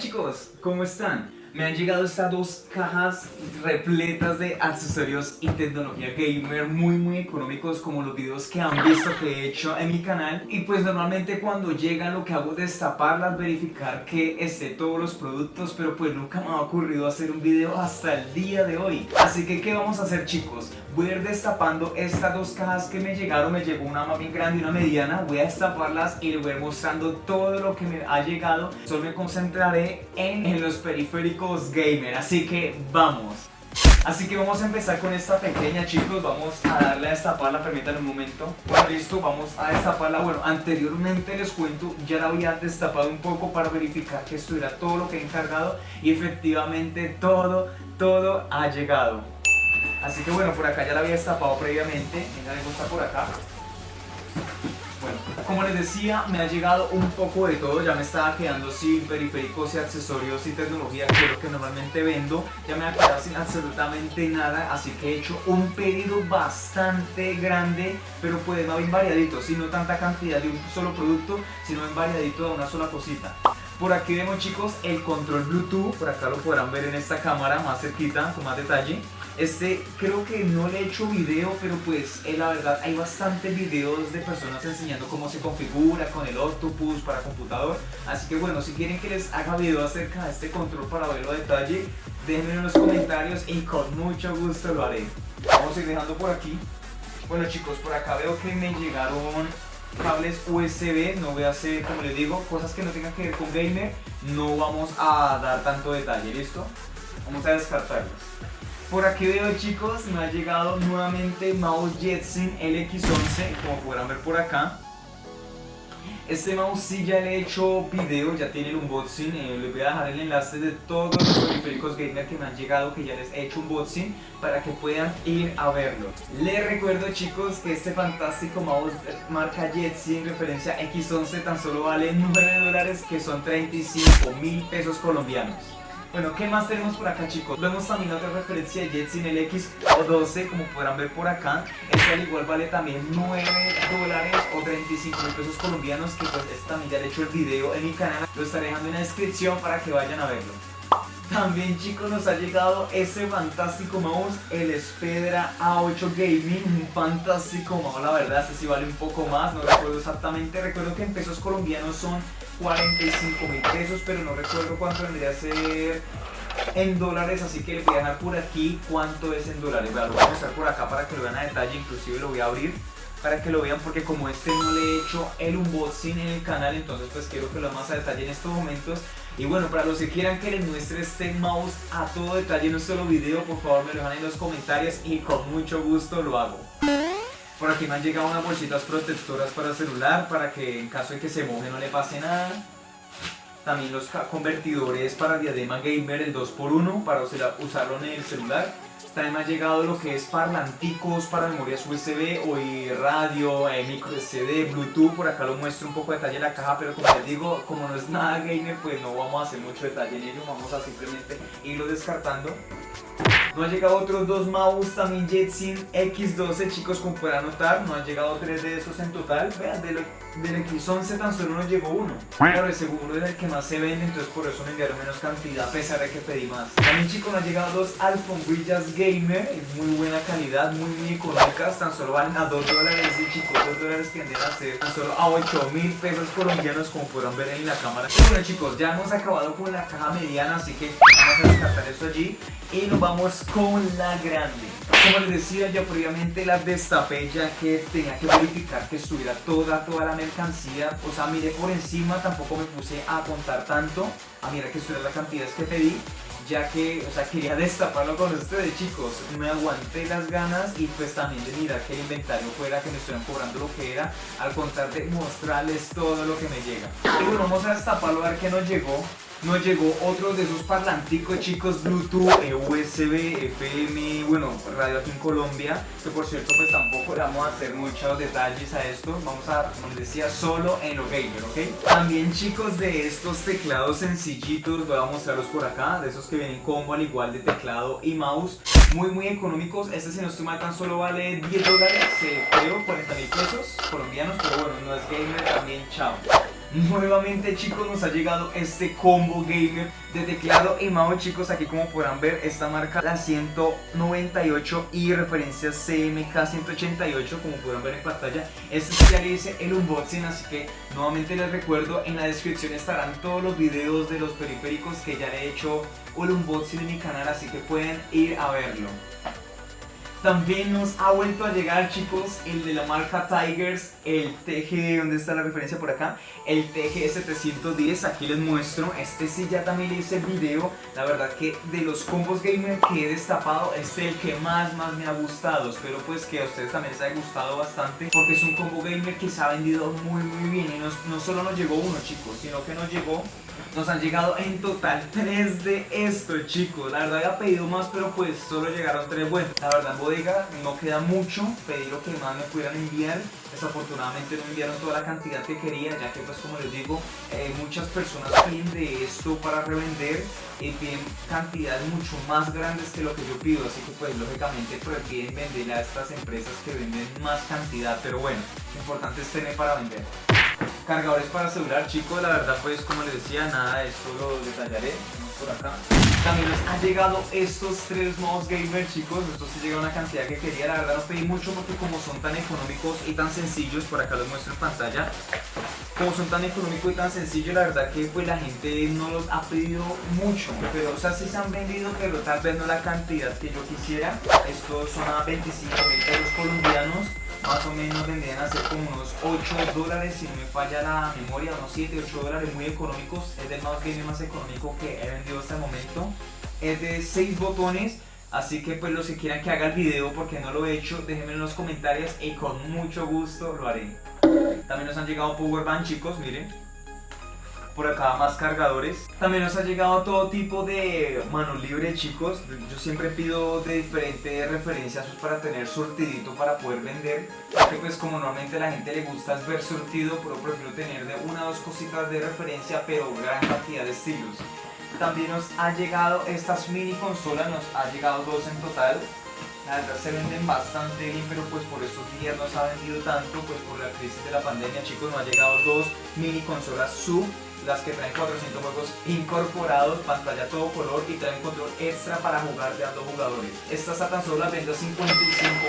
chicos, ¿cómo están? Me han llegado estas dos cajas repletas de accesorios y tecnología gamer muy muy económicos como los videos que han visto que he hecho en mi canal y pues normalmente cuando llegan lo que hago es destaparlas, verificar que esté todos los productos pero pues nunca me ha ocurrido hacer un video hasta el día de hoy así que ¿qué vamos a hacer chicos? Voy a ir destapando estas dos cajas que me llegaron, me llegó una más bien grande y una mediana. Voy a destaparlas y les voy a ir mostrando todo lo que me ha llegado. Solo me concentraré en, en los periféricos gamer, así que vamos. Así que vamos a empezar con esta pequeña chicos, vamos a darle a destaparla, permítanme un momento. Bueno listo, vamos a destaparla, bueno anteriormente les cuento, ya la había destapado un poco para verificar que estuviera todo lo que he encargado Y efectivamente todo, todo ha llegado Así que bueno, por acá ya la había destapado previamente, venga, está por acá. Bueno, como les decía, me ha llegado un poco de todo, ya me estaba quedando sin periféricos y accesorios y tecnología que es lo que normalmente vendo, ya me ha quedado sin absolutamente nada, así que he hecho un pedido bastante grande, pero pues no bien variadito, si no tanta cantidad de un solo producto, sino en variadito de una sola cosita. Por aquí vemos chicos el control Bluetooth, por acá lo podrán ver en esta cámara más cerquita, con más detalle. Este creo que no le he hecho video, pero pues eh, la verdad hay bastantes videos de personas enseñando cómo se configura con el Octopus para computador. Así que bueno, si quieren que les haga video acerca de este control para verlo a detalle, déjenme en los comentarios y con mucho gusto lo haré. Vamos a ir dejando por aquí. Bueno chicos, por acá veo que me llegaron cables USB, no voy a hacer, como les digo, cosas que no tengan que ver con gamer, no vamos a dar tanto detalle, ¿listo? Vamos a descartarlos. Por aquí veo chicos, me ha llegado nuevamente mouse Jetson LX11, como podrán ver por acá. Este mouse sí ya le he hecho video, ya tiene el unboxing, eh, les voy a dejar el enlace de todos los periféricos gamer que me han llegado, que ya les he hecho unboxing, para que puedan ir a verlo. Les recuerdo chicos que este fantástico mouse marca Jetson referencia X11 tan solo vale 9 dólares, que son 35 mil pesos colombianos. Bueno, ¿qué más tenemos por acá chicos? Vemos también otra referencia de Jetson el X12, como podrán ver por acá. Este al igual vale también 9 dólares o 35 mil pesos colombianos, que pues este también ya le he hecho el video en mi canal. Lo estaré dejando en la descripción para que vayan a verlo. También chicos nos ha llegado ese fantástico mouse, el Spedra A8 Gaming, un fantástico mouse, la verdad, este sí vale un poco más, no recuerdo exactamente, recuerdo que en pesos colombianos son 45 mil pesos, pero no recuerdo cuánto vendría a ser en dólares, así que les voy a dejar por aquí cuánto es en dólares, lo voy a mostrar por acá para que lo vean a detalle, inclusive lo voy a abrir para que lo vean porque como este no le he hecho el unboxing en el canal entonces pues quiero que lo más a detalle en estos momentos. Y bueno para los que quieran que les muestre este mouse a todo detalle en un solo video por favor me lo dejan en los comentarios y con mucho gusto lo hago por aquí me han llegado unas bolsitas protectoras para celular para que en caso de que se moje no le pase nada también los convertidores para diadema gamer el 2x1 para usarlo en el celular también me ha llegado lo que es parlanticos para memorias USB, o radio, eh, micro SD, Bluetooth. Por acá lo muestro un poco de detalle en la caja, pero como les digo, como no es nada gamer, pues no vamos a hacer mucho detalle en ello. Vamos a simplemente irlo descartando. Nos han llegado otros dos mouse también Jetson X12 chicos como pueden notar, nos han llegado tres de esos en total. Vean, del, del X11 tan solo nos llegó uno. Claro, el segundo es el que más se vende, entonces por eso me enviaron menos cantidad a pesar de que pedí más. También chicos nos han llegado dos alfombrillas gamer, muy buena calidad, muy económicas Tan solo valen a 2 dólares y chicos, 2 dólares que venden a ser tan solo a 8 mil pesos colombianos como podrán ver en la cámara. Bueno chicos, ya hemos acabado con la caja mediana, así que vamos a descartar eso allí y nos vamos con la grande. Como les decía yo previamente las destapé ya que tenía que verificar que estuviera toda, toda la mercancía. O sea, miré por encima, tampoco me puse a contar tanto. A mirar que estuviera la cantidad que pedí ya que, o sea, quería destaparlo con ustedes chicos, me aguanté las ganas y pues también de mirar que el inventario fuera, que me estuvieran cobrando lo que era, al contar de mostrarles todo lo que me llega. Y bueno, vamos a destaparlo a ver qué nos llegó nos llegó otro de esos parlanticos chicos Bluetooth, eh, USB, FM, bueno, radio aquí en Colombia que por cierto pues tampoco le vamos a hacer muchos detalles a esto. Vamos a, como decía, solo en lo gamer, ¿ok? También chicos de estos teclados sencillitos, voy a mostrarlos por acá, de esos que vienen combo al igual de teclado y mouse. Muy muy económicos, este si no estoy mal tan solo vale 10 dólares, eh, creo, 40 mil pesos colombianos, pero bueno, no es gamer también, chao Nuevamente chicos nos ha llegado este combo gamer de teclado y mouse. Chicos Aquí como podrán ver esta marca la 198 y referencia CMK 188 como podrán ver en pantalla. Este ya le hice el unboxing así que nuevamente les recuerdo en la descripción estarán todos los videos de los periféricos que ya le he hecho un unboxing en mi canal así que pueden ir a verlo también nos ha vuelto a llegar chicos el de la marca Tigers, el TG, ¿dónde está la referencia por acá? El TG 710, aquí les muestro, este sí ya también le hice video, la verdad que de los combos gamer que he destapado, este es el que más más me ha gustado, espero pues que a ustedes también les haya gustado bastante, porque es un combo gamer que se ha vendido muy muy bien y no, no solo nos llegó uno chicos, sino que nos llegó nos han llegado en total 3 de estos chicos. La verdad había pedido más pero pues solo llegaron 3 Bueno, la verdad bodega no queda mucho. Pedí lo que más me pudieran enviar. Desafortunadamente no enviaron toda la cantidad que quería Ya que pues como les digo eh, Muchas personas piden de esto para revender Y piden cantidades mucho más grandes que lo que yo pido. Así que pues lógicamente prefieren venderle a estas empresas que venden más cantidad. Pero bueno, lo importante es tener para vender Cargadores para celular, chicos, la verdad pues como les decía, nada de esto lo detallaré por acá. También nos han llegado estos tres mouse gamer, chicos, estos sí llega una cantidad que quería, la verdad no pedí mucho porque como son tan económicos y tan sencillos, por acá los muestro en pantalla, como son tan económicos y tan sencillos, la verdad que pues la gente no los ha pedido mucho, pero o sea sí se han vendido, pero tal vez no la cantidad que yo quisiera. Estos son a 25 mil pesos colombianos más o menos vendrían a ser como unos 8 dólares si no me falla la memoria, unos 7, 8 dólares muy económicos, es el mouse gaming más económico que he vendido hasta el momento, es de 6 botones, así que pues los que quieran que haga el video porque no lo he hecho, déjenme en los comentarios y con mucho gusto lo haré. También nos han llegado powerbank chicos, miren, por acá más cargadores. También nos ha llegado todo tipo de manos libres chicos. Yo siempre pido de diferentes referencias pues, para tener surtidito para poder vender. Porque pues como normalmente a la gente le gusta ver surtido, pero prefiero tener de una o dos cositas de referencia, pero gran cantidad de estilos. También nos ha llegado estas mini consolas, nos ha llegado dos en total. La verdad se venden bastante bien, pero pues por estos días no se ha vendido tanto, pues por la crisis de la pandemia, chicos, nos ha llegado dos mini consolas sub las que traen 400 juegos incorporados, pantalla todo color y traen control extra para jugar de a dos jugadores. Estas a tan solo las vendo a 55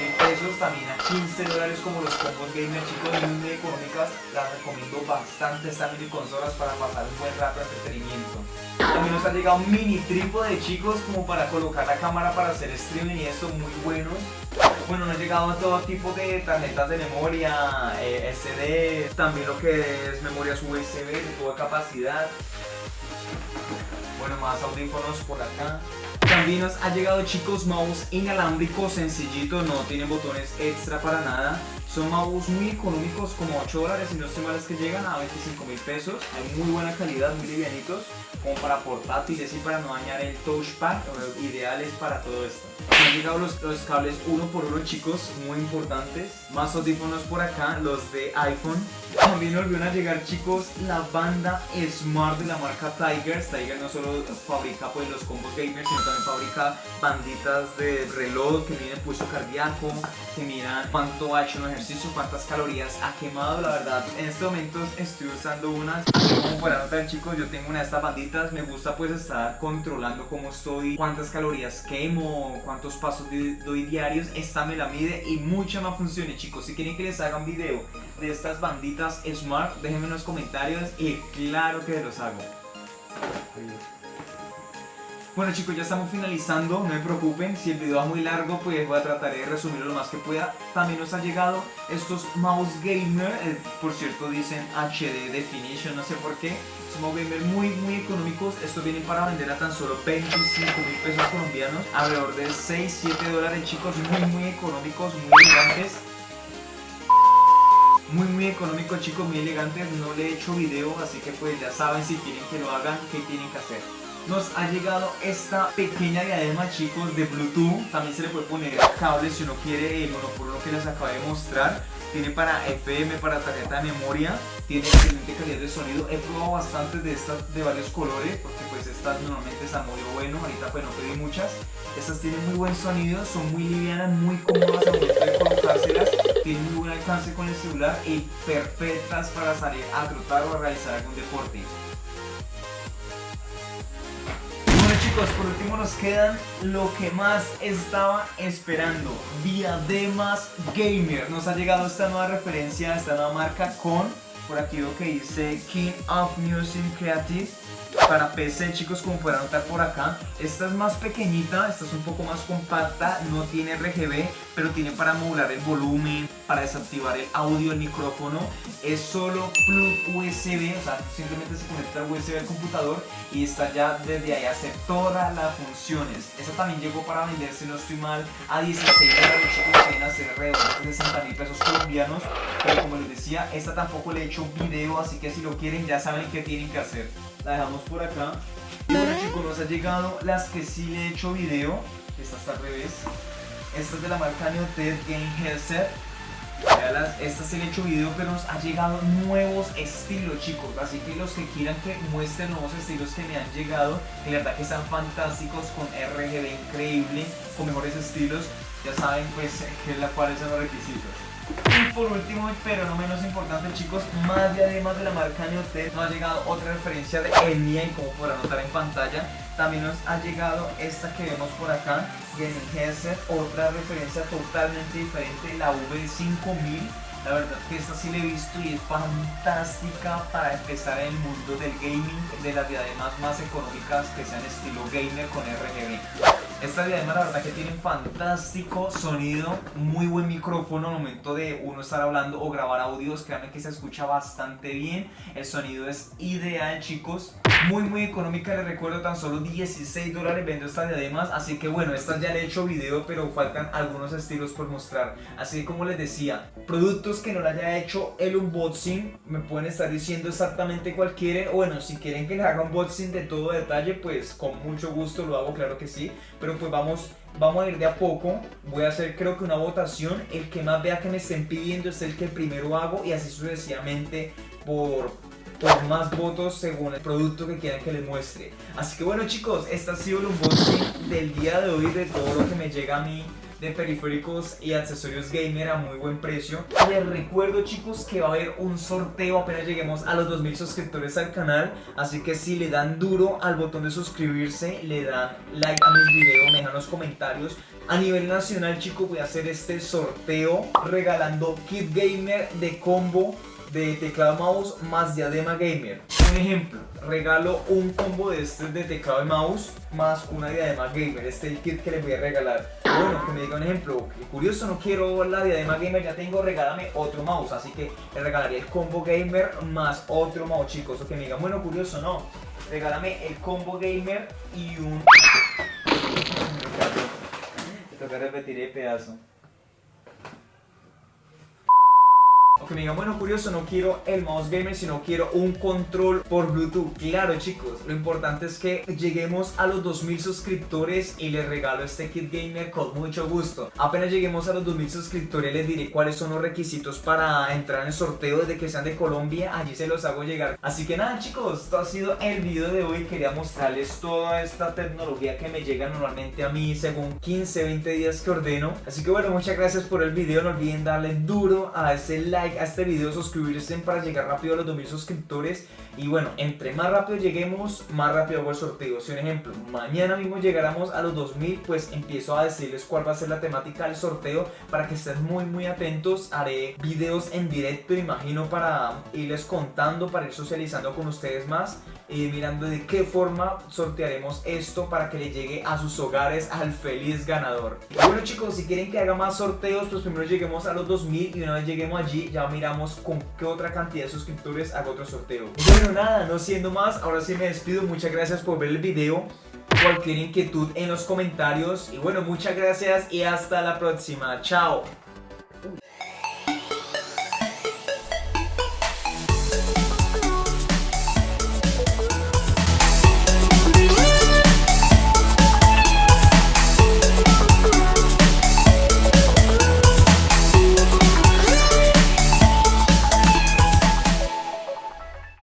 mil pesos, también a 15 dólares como los combos gamer chicos, muy económicas, las recomiendo bastante mini consolas para pasar un buen rato de entretenimiento. También nos ha llegado mini trípode chicos como para colocar la cámara para hacer streaming y esto muy buenos. Bueno, nos ha llegado todo tipo de tarjetas de memoria, eh, SD, también lo que es memorias USB de toda capacidad. Bueno, más audífonos por acá. También nos ha llegado chicos mouse inalámbricos sencillitos, no tienen botones extra para nada. Son mouse muy económicos, como 8 dólares y no estoy mal es que llegan a 25 mil pesos. Hay muy buena calidad, muy livianitos, como para portátiles y para no dañar el touchpad, ideales para todo esto. Han llegado los, los, cables uno por uno chicos, muy importantes. Más audífonos por acá, los de iPhone. También volvieron a llegar chicos la banda Smart de la marca Tigers. Tiger no solo fabrica pues los combos gamers, sino también fabrica banditas de reloj que miden pulso cardíaco, que miran cuánto ha hecho un ejercicio, cuántas calorías ha quemado. La verdad, en este momento estoy usando unas. Como para notar chicos, yo tengo una de estas banditas. Me gusta pues estar controlando cómo estoy, cuántas calorías quemo, cuántos pasos doy diarios. Esta me la mide y mucha más funciones chicos. Si quieren que les haga un video de estas banditas Smart, déjenme en los comentarios y claro que los hago. Bueno chicos, ya estamos finalizando, no me preocupen, si el video va muy largo pues voy a tratar de resumirlo lo más que pueda. También nos han llegado estos mouse gamer, eh, por cierto dicen HD definition, no sé por qué. Son mouse gamer muy muy económicos, estos vienen para vender a tan solo 25 mil pesos colombianos, alrededor de 6-7 dólares chicos, muy muy económicos, muy elegantes. Muy muy económicos chicos, muy elegantes, no le he hecho video, así que pues ya saben si quieren que lo hagan, qué tienen que hacer nos ha llegado esta pequeña diadema chicos de Bluetooth. También se le puede poner cables si uno quiere el uno que les acabo de mostrar. Tiene para FM, para tarjeta de memoria. Tiene excelente calidad de sonido. He probado bastantes de estas de varios colores porque pues estas normalmente están muy bueno. Ahorita pues no pedí muchas. Estas tienen muy buen sonido son muy livianas, muy cómodas a momento de colocárselas. Tienen muy buen alcance con el celular y perfectas para salir a trotar o a realizar algún deporte. Por último nos quedan lo que más estaba esperando, Diademas Gamer. Nos ha llegado esta nueva referencia, esta nueva marca con, por aquí veo que dice King of Music Creative para PC chicos como pueden notar por acá. Esta es más pequeñita, esta es un poco más compacta no tiene RGB pero tiene para modular el volumen para desactivar el audio, el micrófono. Es solo plug USB, o sea simplemente se conecta al USB al computador y está ya desde ahí hace todas las funciones. Esta también llegó para vender si no estoy mal a 16 dólares chicos pueden hacer alrededor de 60 mil pesos colombianos pero como les decía esta tampoco le he hecho video así que si lo quieren ya saben qué tienen que hacer la dejamos por acá. Y bueno chicos, nos ha llegado las que sí le he hecho video. Esta está al revés. Esta es de la marca Neoted Game Headset. Esta sí le he hecho video, pero nos ha llegado nuevos estilos chicos. Así que los que quieran que muestren nuevos estilos que me han llegado, de verdad que están fantásticos, con RGB increíble, con mejores estilos. Ya saben pues que la cuáles son los requisitos. Y por último, pero no menos importante chicos, más de además de la marca Neotel, nos ha llegado otra referencia de EMIA y como podrán notar en pantalla, también nos ha llegado esta que vemos por acá, Gaming Headset, otra referencia totalmente diferente, la V5000 la verdad que esta sí la he visto y es fantástica para empezar en el mundo del gaming, de las diademas más económicas que sean estilo gamer con RGB. Esta diadema la verdad que tiene un fantástico sonido, muy buen micrófono al momento de uno estar hablando o grabar audios, créanme que se escucha bastante bien, el sonido es ideal chicos, muy muy económica, les recuerdo tan solo 16 dólares vendo estas diademas, así que bueno, estas ya le he hecho video pero faltan algunos estilos por mostrar, así que como les decía, productos que no le haya hecho el unboxing, me pueden estar diciendo exactamente cuál quieren, o bueno, si quieren que les haga unboxing de todo detalle, pues con mucho gusto lo hago, claro que sí, pero pues vamos, vamos a ir de a poco. Voy a hacer creo que una votación. El que más vea que me estén pidiendo es el que primero hago y así sucesivamente por, por más votos según el producto que quieran que les muestre. Así que bueno chicos, este ha sido el unboxing del día de hoy de todo lo que me llega a mí de periféricos y accesorios gamer a muy buen precio. Les recuerdo chicos que va a haber un sorteo apenas lleguemos a los 2000 suscriptores al canal, así que si le dan duro al botón de suscribirse, le dan like a mis videos, me dejan los comentarios. A nivel nacional chicos voy a hacer este sorteo regalando kit gamer de combo de teclado mouse más diadema gamer. Un ejemplo, regalo un combo de este de teclado y mouse más una diadema gamer. Este es el kit que les voy a regalar. Bueno, que me diga un ejemplo, curioso, no quiero la diadema gamer, ya tengo, regálame otro mouse. Así que le regalaría el combo gamer más otro mouse, chicos. O que me digan, bueno, curioso, no. Regálame el combo gamer y un... Te toca repetir el pedazo. Que me digan, bueno, curioso, no quiero el mouse gamer, sino quiero un control por Bluetooth. Claro, chicos, lo importante es que lleguemos a los 2000 suscriptores y les regalo este kit gamer con mucho gusto. Apenas lleguemos a los 2000 suscriptores, les diré cuáles son los requisitos para entrar en el sorteo. Desde que sean de Colombia, allí se los hago llegar. Así que nada, chicos, esto ha sido el video de hoy. Quería mostrarles toda esta tecnología que me llega normalmente a mí según 15, 20 días que ordeno. Así que bueno, muchas gracias por el video. No olviden darle duro a ese like a este video, suscribirse para llegar rápido a los 2000 suscriptores y bueno, entre más rápido lleguemos, más rápido hago el sorteo. Si un ejemplo, mañana mismo llegáramos a los 2000, pues empiezo a decirles cuál va a ser la temática del sorteo para que estén muy muy atentos. Haré videos en directo, imagino, para irles contando, para ir socializando con ustedes más y mirando de qué forma sortearemos esto para que le llegue a sus hogares al feliz ganador. bueno chicos, si quieren que haga más sorteos, pues primero lleguemos a los 2000 y una vez lleguemos allí ya miramos con qué otra cantidad de suscriptores hago otro sorteo. Bueno nada, no siendo más, ahora sí me despido, muchas gracias por ver el video. Cualquier inquietud en los comentarios. Y bueno, muchas gracias y hasta la próxima, chao.